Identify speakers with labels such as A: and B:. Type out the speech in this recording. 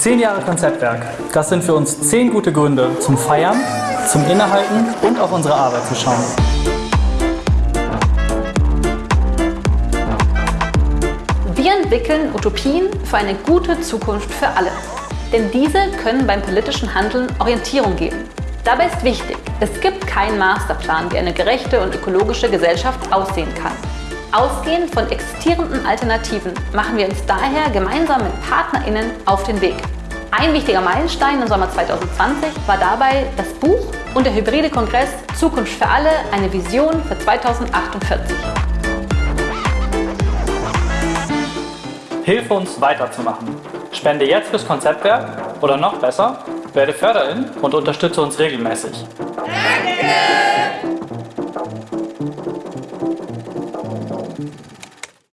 A: Zehn Jahre Konzeptwerk. Das sind für uns zehn gute Gründe zum Feiern, zum Innehalten und auf unsere Arbeit zu schauen.
B: Wir entwickeln Utopien für eine gute Zukunft für alle. Denn diese können beim politischen Handeln Orientierung geben. Dabei ist wichtig, es gibt keinen Masterplan, wie eine gerechte und ökologische Gesellschaft aussehen kann. Ausgehend von existierenden Alternativen machen wir uns daher gemeinsam mit PartnerInnen auf den Weg. Ein wichtiger Meilenstein im Sommer 2020 war dabei das Buch und der hybride Kongress Zukunft für alle, eine Vision für 2048.
A: Hilf uns weiterzumachen. Spende jetzt fürs Konzeptwerk oder noch besser, werde Förderin und unterstütze uns regelmäßig. Mm-hmm.